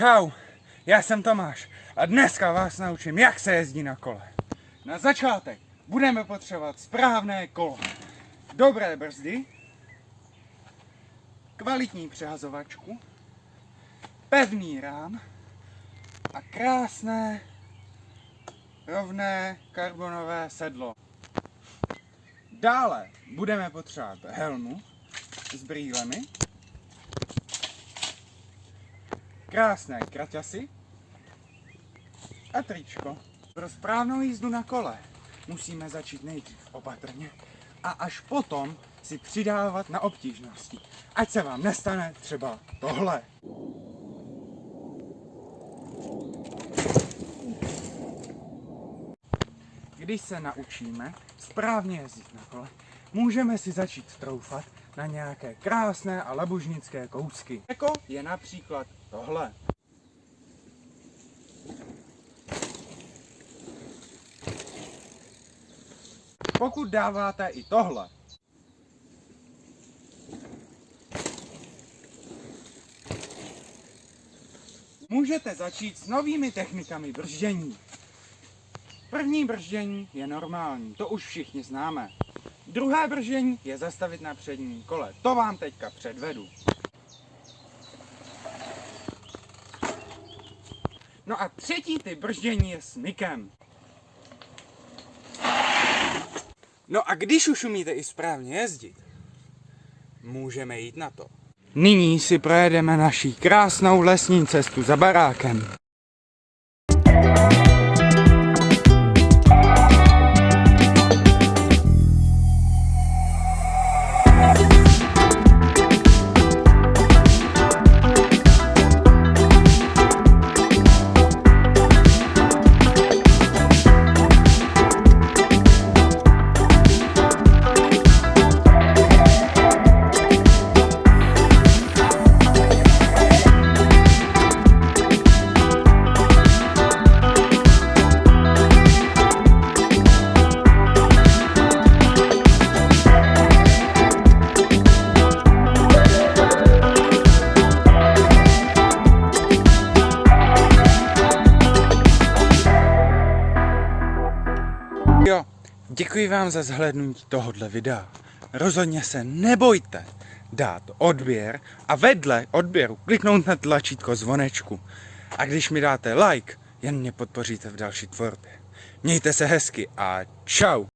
Čau, já jsem Tomáš a dneska vás naučím, jak se jezdí na kole. Na začátek budeme potřebovat správné kolo, dobré brzdy, kvalitní přehazovačku, pevný rám a krásné rovné karbonové sedlo. Dále budeme potřebovat helmu s brýlemi, krásné kraťasy a tričko. Pro správnou jízdu na kole musíme začít nejdřív opatrně a až potom si přidávat na obtížnosti. Ať se vám nestane třeba tohle. Když se naučíme správně jezdit na kole, můžeme si začít troufat na nějaké krásné a labužnické kousky. Jako je například tohle. Pokud dáváte i tohle, můžete začít s novými technikami brždění. První brždění je normální, to už všichni známe. Druhé brždění je zastavit na předním kole. To vám teďka předvedu. No a třetí typ brždění je s mykem. No a když už umíte i správně jezdit, můžeme jít na to. Nyní si projedeme naší krásnou lesní cestu za barákem. Jo, děkuji vám za zhlédnutí tohohle videa. Rozhodně se nebojte dát odběr a vedle odběru kliknout na tlačítko zvonečku. A když mi dáte like, jen mě podpoříte v další tvorbě. Mějte se hezky a čau!